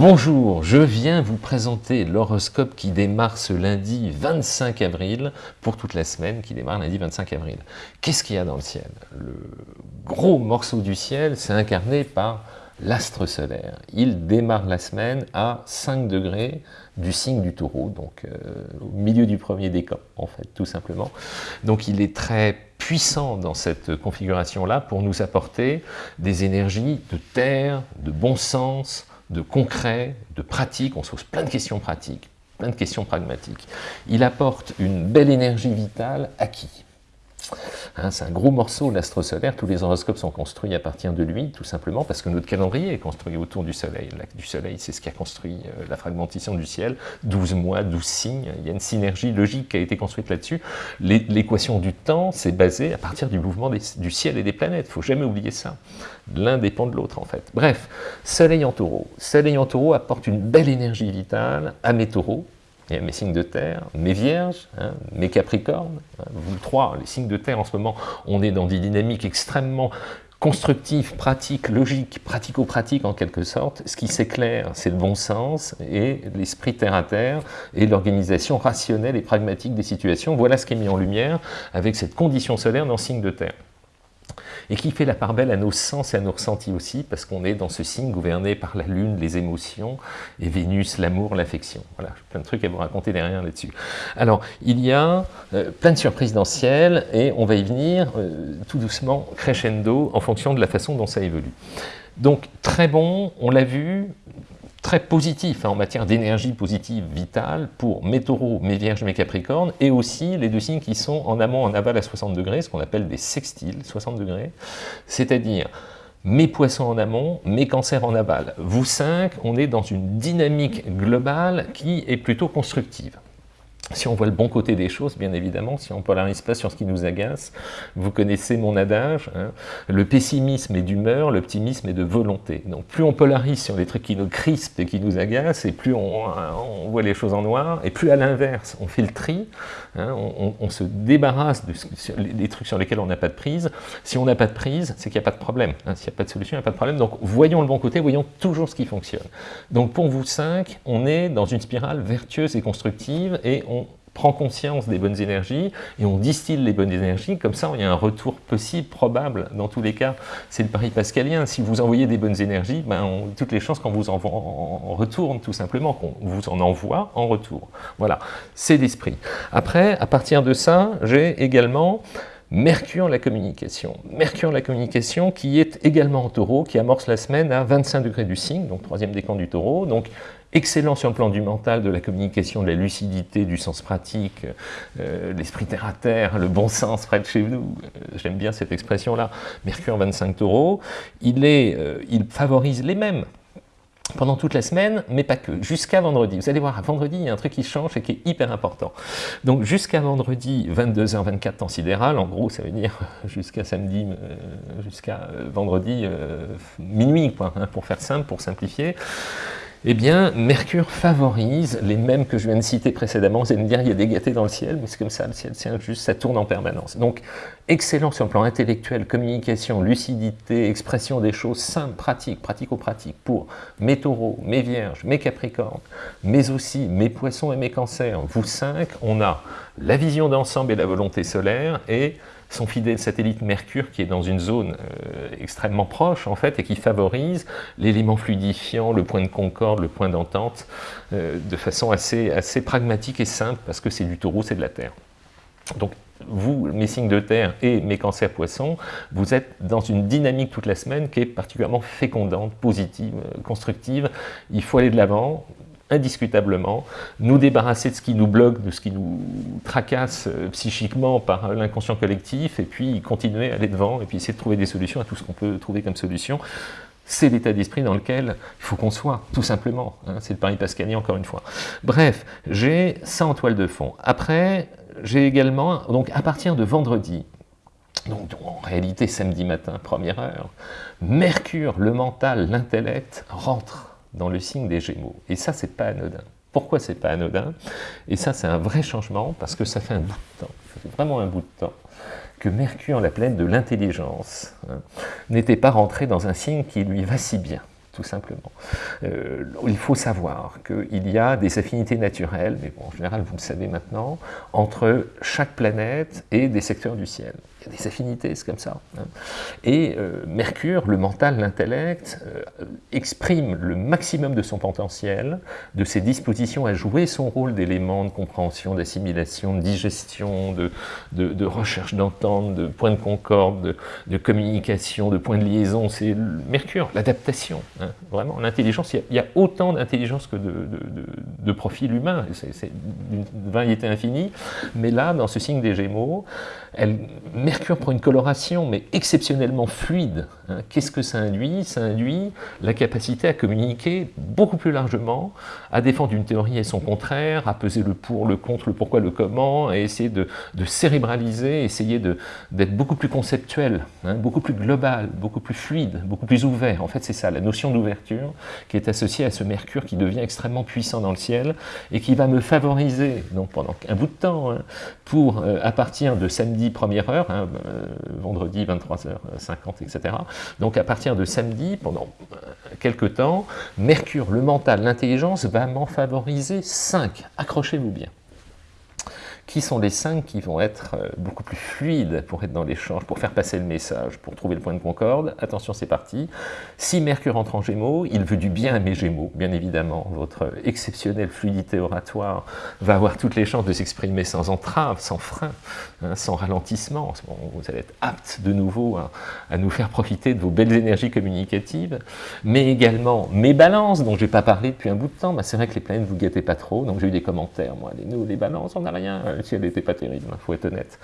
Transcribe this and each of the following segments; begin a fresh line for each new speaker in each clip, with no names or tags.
Bonjour, je viens vous présenter l'horoscope qui démarre ce lundi 25 avril, pour toute la semaine, qui démarre lundi 25 avril. Qu'est-ce qu'il y a dans le ciel? Le gros morceau du ciel, c'est incarné par l'astre solaire. Il démarre la semaine à 5 degrés du signe du taureau, donc euh, au milieu du premier décan, en fait, tout simplement. Donc il est très puissant dans cette configuration-là pour nous apporter des énergies de terre, de bon sens, de concret, de pratique, on se pose plein de questions pratiques, plein de questions pragmatiques. Il apporte une belle énergie vitale à qui? Hein, c'est un gros morceau, l'astre solaire. Tous les horoscopes sont construits à partir de lui, tout simplement parce que notre calendrier est construit autour du Soleil. L'axe du Soleil, c'est ce qui a construit euh, la fragmentation du ciel. 12 mois, 12 signes. Il y a une synergie logique qui a été construite là-dessus. L'équation du temps, c'est basé à partir du mouvement du ciel et des planètes. Il ne faut jamais oublier ça. L'un dépend de l'autre, en fait. Bref, Soleil en taureau. Soleil en taureau apporte une belle énergie vitale à mes taureaux, mes signes de terre, mes vierges, hein, mes capricornes, hein, vous trois, les signes de terre en ce moment, on est dans des dynamiques extrêmement constructives, pratiques, logiques, pratico-pratiques en quelque sorte. Ce qui s'éclaire, c'est le bon sens et l'esprit terre-à-terre et l'organisation rationnelle et pragmatique des situations. Voilà ce qui est mis en lumière avec cette condition solaire dans signe de terre et qui fait la part belle à nos sens et à nos ressentis aussi, parce qu'on est dans ce signe gouverné par la Lune, les émotions, et Vénus, l'amour, l'affection. Voilà, plein de trucs à vous raconter derrière là-dessus. Alors, il y a euh, plein de surprises dans le ciel, et on va y venir euh, tout doucement, crescendo, en fonction de la façon dont ça évolue. Donc, très bon, on l'a vu, très positif hein, en matière d'énergie positive vitale pour mes taureaux, mes vierges, mes capricornes, et aussi les deux signes qui sont en amont, en aval à 60 degrés, ce qu'on appelle des sextiles, 60 degrés, c'est-à-dire mes poissons en amont, mes cancers en aval. Vous cinq, on est dans une dynamique globale qui est plutôt constructive si on voit le bon côté des choses, bien évidemment, si on ne polarise pas sur ce qui nous agace, vous connaissez mon adage, hein, le pessimisme est d'humeur, l'optimisme est de volonté. Donc plus on polarise sur les trucs qui nous crispent et qui nous agacent, et plus on, voit les choses en noir, et plus à l'inverse, on fait le tri, on, se débarrasse des trucs sur lesquels on n'a pas de prise. Si on n'a pas de prise, c'est qu'il n'y a pas de problème. Hein. S'il n'y a pas de solution, il n'y a pas de problème. Donc voyons le bon côté, voyons toujours ce qui fonctionne. Donc pour vous cinq, on est dans une spirale vertueuse et constructive, et on prend conscience des bonnes énergies et on distille les bonnes énergies, comme ça il y a un retour possible, probable, dans tous les cas, c'est le pari pascalien, si vous envoyez des bonnes énergies, ben, toutes les chances qu'on vous en, retourne tout simplement, qu'on vous en envoie en retour. Voilà, c'est l'esprit. Après, à partir de ça, j'ai également Mercure la communication. Mercure la communication qui est également en taureau, qui amorce la semaine à 25 degrés du signe, donc troisième décan du taureau, donc excellent sur le plan du mental, de la communication, de la lucidité, du sens pratique, euh, l'esprit terre à terre, le bon sens près de chez nous, euh, j'aime bien cette expression-là, Mercure 25 taureau, il, est, euh, il favorise les mêmes, pendant toute la semaine, mais pas que, jusqu'à vendredi. Vous allez voir, à vendredi, il y a un truc qui change et qui est hyper important. Donc jusqu'à vendredi, 22h24 temps sidéral, en gros, ça veut dire jusqu'à samedi, euh, jusqu'à euh, vendredi, euh, minuit, quoi, hein, pour faire simple, pour simplifier eh bien, Mercure favorise les mêmes que je viens de citer précédemment. Vous allez me dire, il y a des gâtés dans le ciel, mais c'est comme ça, le ciel, c'est juste, ça tourne en permanence. Donc, excellent sur le plan intellectuel, communication, lucidité, expression des choses simples, pratiques, pratico-pratiques, pour mes taureaux, mes vierges, mes capricornes, mais aussi mes poissons et mes cancers. Vous cinq, on a la vision d'ensemble et la volonté solaire, et son fidèle satellite Mercure qui est dans une zone euh, extrêmement proche en fait et qui favorise l'élément fluidifiant, le point de concorde, le point d'entente euh, de façon assez, assez pragmatique et simple parce que c'est du taureau, c'est de la terre. Donc vous, mes signes de terre et mes cancers poissons, vous êtes dans une dynamique toute la semaine qui est particulièrement fécondante, positive, euh, constructive. Il faut aller de l'avant, indiscutablement, nous débarrasser de ce qui nous bloque, de ce qui nous tracasse euh, psychiquement par l'inconscient collectif, et puis continuer à aller devant, et puis essayer de trouver des solutions à tout ce qu'on peut trouver comme solution. C'est l'état d'esprit dans lequel il faut qu'on soit, tout simplement. Hein. c'est le pari pascalien, encore une fois. Bref, j'ai ça en toile de fond. Après, j'ai également, donc à partir de vendredi, donc en réalité samedi matin, première heure, Mercure, le mental, l'intellect, rentre dans le signe des Gémeaux. Et ça, c'est pas anodin. Pourquoi c'est pas anodin? Et ça, c'est un vrai changement, parce que ça fait un bout de temps, ça fait vraiment un bout de temps, que Mercure, la planète de l'intelligence, hein, n'était pas rentré dans un signe qui lui va si bien. tout simplement. Euh, il faut savoir qu'il y a des affinités naturelles, mais bon, en général, vous le savez maintenant, entre chaque planète et des secteurs du ciel. Il y a des affinités, c'est comme ça. Hein. Et euh, Mercure, le mental, l'intellect, euh, exprime le maximum de son potentiel, de ses dispositions à jouer son rôle d'élément de compréhension, d'assimilation, de digestion, de, recherche d'entente, de point de concorde, de, communication, de point de liaison. C'est Mercure, l'adaptation. Hein. Vraiment, l'intelligence, il, y a autant d'intelligence que de, de, profil humain. C'est une variété infinie. Mais là, dans ce signe des Gémeaux, elle, Mercure prend une coloration, mais exceptionnellement fluide. Hein. Qu'est-ce que ça induit? Ça induit la capacité à communiquer beaucoup plus largement, à défendre une théorie et son contraire, à peser le pour, le contre, le pourquoi, le comment, à essayer de, cérébraliser, essayer d'être beaucoup plus conceptuel, hein, beaucoup plus global, beaucoup plus fluide, beaucoup plus ouvert. En fait, c'est ça, la notion d'ouverture qui est associée à ce Mercure qui devient extrêmement puissant dans le ciel et qui va me favoriser, donc pendant un bout de temps, hein, pour, euh, à partir de samedi première heure, euh, vendredi 23h50, etc. Donc à partir de samedi, pendant euh, quelques temps, Mercure, le mental, l'intelligence, va m'en favoriser 5. Accrochez-vous bien qui sont les cinq qui vont être euh, beaucoup plus fluides pour être dans l'échange, pour faire passer le message, pour trouver le point de concorde. Attention, c'est parti. Si Mercure entre en Gémeaux, il veut du bien à mes Gémeaux, bien évidemment. Votre exceptionnelle fluidité oratoire va avoir toutes les chances de s'exprimer sans entrave, sans frein, hein, sans ralentissement. vous allez être apte de nouveau à, nous faire profiter de vos belles énergies communicatives, mais également mes balances, dont je n'ai pas parlé depuis un bout de temps. Bah, c'est vrai que les planètes ne vous guettez pas trop, donc j'ai eu des commentaires. Moi, les, nous, les balances, on n'a rien si elle n'était pas terrible, il hein, faut être honnête.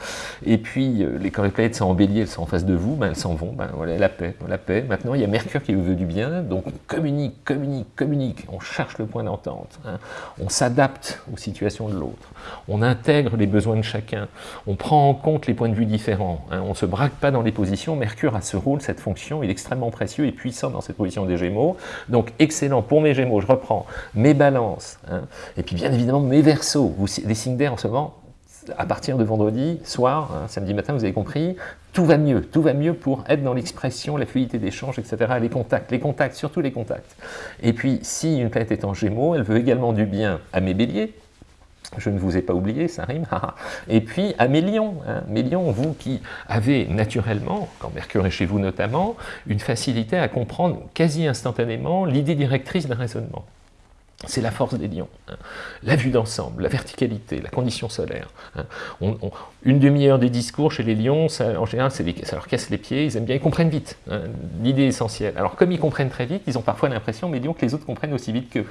Et puis, euh, les, planètes sont embellies, elles sont en face de vous, ben, elles s'en vont, ben, voilà, la paix, la paix. Maintenant, il y a Mercure qui vous veut du bien, donc on communique, communique, communique, on cherche le point d'entente, hein. on s'adapte aux situations de l'autre, on intègre les besoins de chacun, on prend en compte les points de vue différents, hein. on ne se braque pas dans les positions, Mercure a ce rôle, cette fonction, il est extrêmement précieux et puissant dans cette position des Gémeaux, donc excellent pour mes Gémeaux, je reprends, mes balances, et puis bien évidemment mes Verseaux, vous, les signes d'air en ce moment, à partir de vendredi soir, hein, samedi matin, vous avez compris, tout va mieux, tout va mieux pour être dans l'expression, la fluidité d'échange, etc., les contacts, les contacts, surtout les contacts. Et puis, si une planète est en Gémeaux, elle veut également du bien à mes béliers, je ne vous ai pas oublié, ça rime, et puis à mes lions, hein, mes lions, vous qui avez naturellement, quand Mercure est chez vous notamment, une facilité à comprendre quasi instantanément l'idée directrice d'un raisonnement. C'est la force des lions. Hein. La vue d'ensemble, la verticalité, la condition solaire. Hein. une demi-heure de discours chez les lions, ça, en général, ça leur casse les pieds, ils aiment bien, ils comprennent vite hein, l'idée essentielle. Alors comme ils comprennent très vite, ils ont parfois l'impression, mais lions, que les autres comprennent aussi vite que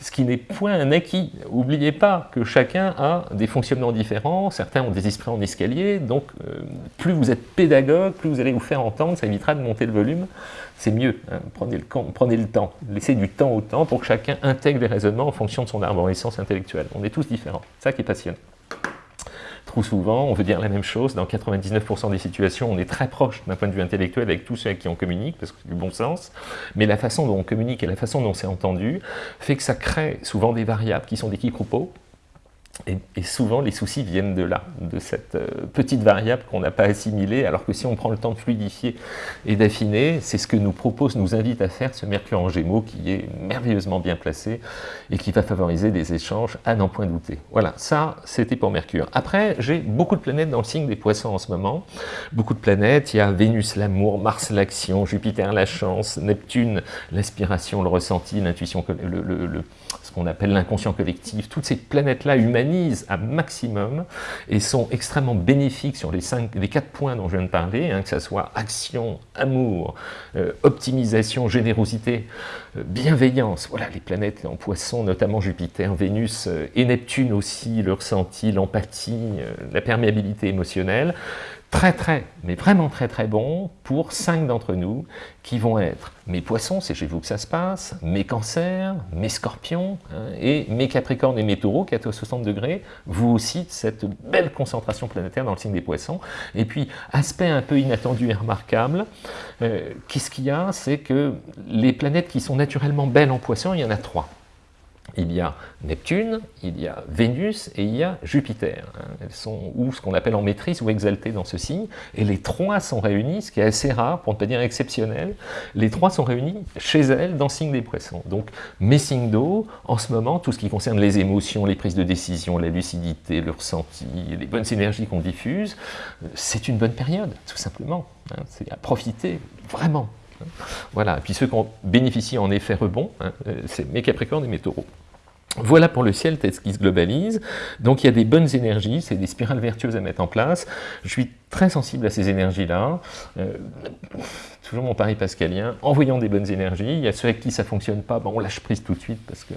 ce qui n'est point un acquis. N'oubliez pas que chacun a des fonctionnements différents, certains ont des esprits en escalier, donc euh, plus vous êtes pédagogue, plus vous allez vous faire entendre, ça évitera de monter le volume c'est mieux. Prenez, le, temps, laissez du temps au temps pour que chacun intègre en fonction de son arborescence intellectuelle. On est tous différents, ça qui est passionnant. Trop souvent, on veut dire la même chose, dans 99% des situations, on est très proche d'un point de vue intellectuel avec tous ceux avec qui on communique, parce que c'est du bon sens, mais la façon dont on communique et la façon dont c'est entendu fait que ça crée souvent des variables qui sont des quiproquos, et, souvent, les soucis viennent de là, de cette euh, petite variable qu'on n'a pas assimilée, alors que si on prend le temps de fluidifier et d'affiner, c'est ce que nous propose, nous invite à faire ce Mercure en Gémeaux qui est merveilleusement bien placé et qui va favoriser des échanges à n'en point douter. Voilà, ça, c'était pour Mercure. Après, j'ai beaucoup de planètes dans le signe des poissons en ce moment. Beaucoup de planètes, il y a Vénus l'amour, Mars l'action, Jupiter la chance, Neptune l'aspiration, le ressenti, l'intuition, le, ce qu'on appelle l'inconscient collectif, toutes ces planètes-là à maximum et sont extrêmement bénéfiques sur les, cinq, les quatre points dont je viens de parler, hein, que ce soit action, amour, euh, optimisation, générosité, euh, bienveillance. Voilà, les planètes en poisson, notamment Jupiter, Vénus euh, et Neptune aussi, le ressenti, l'empathie, la perméabilité émotionnelle très très, mais vraiment très très bon pour cinq d'entre nous qui vont être mes poissons, c'est chez vous que ça se passe, mes cancers, mes scorpions, hein, et mes capricornes et mes taureaux qui à 60 degrés, vous aussi, cette belle concentration planétaire dans le signe des poissons. Et puis, aspect un peu inattendu et remarquable, euh, qu'est-ce qu'il y a? C'est que les planètes qui sont naturellement belles en poissons, il y en a trois. Il y a Neptune, il y a Vénus et il y a Jupiter. Elles sont ou ce qu'on appelle en maîtrise ou exaltées dans ce signe. Et les trois sont réunis, ce qui est assez rare, pour ne pas dire exceptionnel. Les trois sont réunis chez elles dans le signe des poissons. Donc mes signes d'eau, en ce moment, tout ce qui concerne les émotions, les prises de décision, la lucidité, le ressenti, les bonnes énergies qu'on diffuse, c'est une bonne période, tout simplement. Hein. C'est à profiter, vraiment. Voilà, et puis ceux qui ont bénéficié en effet rebond, hein, euh, c'est mes Capricornes et mes Taureaux. Voilà pour le ciel tel qu'il se globalise. Donc il y a des bonnes énergies, c'est des spirales vertueuses à mettre en place. Je suis très sensible à ces énergies-là. Euh, toujours mon pari pascalien, envoyons des bonnes énergies. Il y a ceux avec qui ça ne fonctionne pas, bon, on lâche prise tout de suite parce que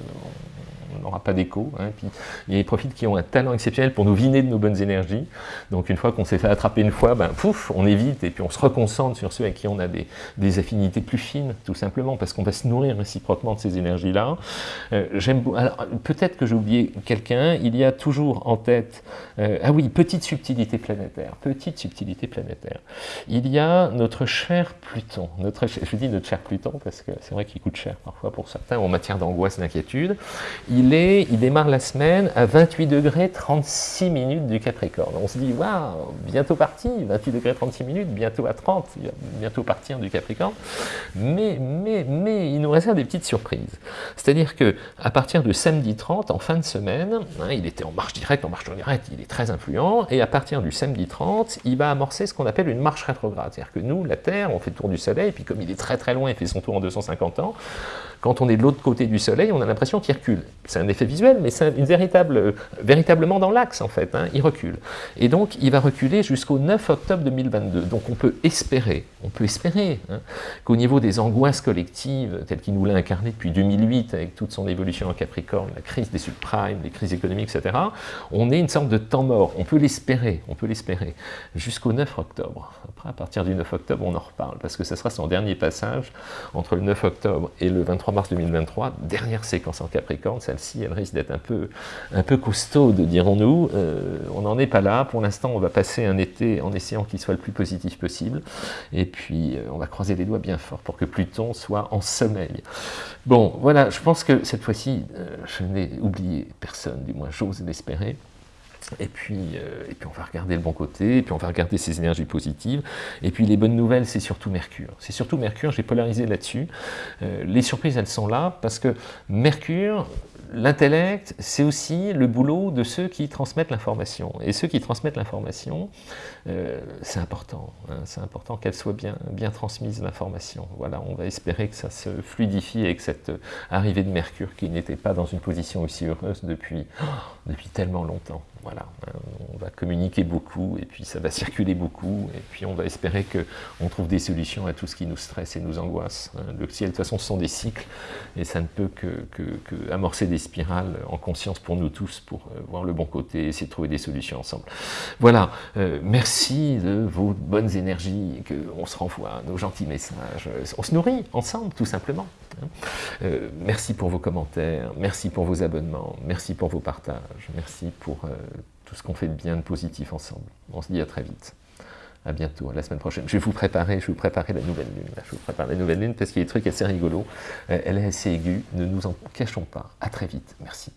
on n'aura pas d'écho. Hein. Puis il y a des profils qui ont un talent exceptionnel pour nous viner de nos bonnes énergies. Donc une fois qu'on s'est fait attraper une fois, ben, pouf, on évite et puis on se reconcentre sur ceux avec qui on a des, des affinités plus fines, tout simplement, parce qu'on va se nourrir réciproquement de ces énergies-là. Euh, peut-être que j'ai oublié quelqu'un, il y a toujours en tête, euh, ah oui, petite subtilité planétaire, petite subtilité planétaire. Il y a notre cher Pluton, notre, je dis notre cher Pluton parce que c'est vrai qu'il coûte cher parfois pour certains en matière d'angoisse, d'inquiétude. Il démarre la semaine à 28 degrés 36 minutes du Capricorne. On se dit, waouh, bientôt parti, 28 degrés 36 minutes, bientôt à 30, il va bientôt partir du Capricorne. Mais, mais, mais, il nous réserve des petites surprises. C'est-à-dire que à partir de samedi 30, en fin de semaine, hein, il était en marche directe, en marche directe, il est très influent, et à partir du samedi 30, il va amorcer ce qu'on appelle une marche rétrograde. C'est-à-dire que nous, la Terre, on fait le tour du Soleil, et puis comme il est très très loin, il fait son tour en 250 ans, quand on est de l'autre côté du Soleil, on a l'impression qu'il recule. C'est un effet visuel, mais c'est véritable, euh, véritablement dans l'axe, en fait. Hein, il recule. Et donc, il va reculer jusqu'au 9 octobre 2022. Donc, on peut espérer, on peut espérer hein, qu'au niveau des angoisses collectives, telles qu'il nous l'a incarné depuis 2008, avec toute son évolution en Capricorne, la crise des subprimes, les crises économiques, etc., on ait une sorte de temps mort. On peut l'espérer, on peut l'espérer, jusqu'au 9 octobre. Après, à partir du 9 octobre, on en reparle, parce que ce sera son dernier passage entre le 9 octobre et le 23 mars 2023, dernière séquence en Capricorne, celle-ci, elle risque d'être un peu, un peu costaude, dirons-nous. Euh, on n'en est pas là, pour l'instant, on va passer un été en essayant qu'il soit le plus positif possible, puis euh, on va croiser les doigts bien fort pour que Pluton soit en sommeil. Bon, voilà, je pense que cette fois-ci, euh, je n'ai oublié personne, du moins j'ose l'espérer. Et puis, euh, et puis on va regarder le bon côté, et puis on va regarder ces énergies positives. Et puis les bonnes nouvelles, c'est surtout Mercure. C'est surtout Mercure, j'ai polarisé là-dessus. Les surprises, elles sont là, parce que Mercure, l'intellect, c'est aussi le boulot de ceux qui transmettent l'information. Et ceux qui transmettent l'information, euh, c'est important. Hein, c'est important qu'elle soit bien, bien transmise, l'information. Voilà, on va espérer que ça se fluidifie avec cette arrivée de Mercure qui n'était pas dans une position aussi heureuse depuis, depuis tellement longtemps. Hein, on va communiquer beaucoup, et puis ça va circuler beaucoup, et puis on va espérer qu'on trouve des solutions à tout ce qui nous stresse et nous angoisse. Hein. Le ciel, de toute façon, ce sont des cycles, et ça ne peut que, amorcer des spirales en conscience pour nous tous, pour euh, voir le bon côté, et essayer de trouver des solutions ensemble. Voilà, euh, merci de vos bonnes énergies, qu'on se renvoie nos gentils messages, on se nourrit ensemble, tout simplement. Euh, merci pour vos commentaires, merci pour vos abonnements, merci pour vos partages, merci pour tout ce qu'on fait de bien, de positif ensemble. On se dit à très vite. À bientôt, à la semaine prochaine. Je vais vous préparer, je vais vous préparer la nouvelle lune. Je vous prépare la nouvelle lune parce qu'il y a des trucs assez rigolos. Euh, elle est assez aiguë, ne nous en cachons pas. À très vite. Merci.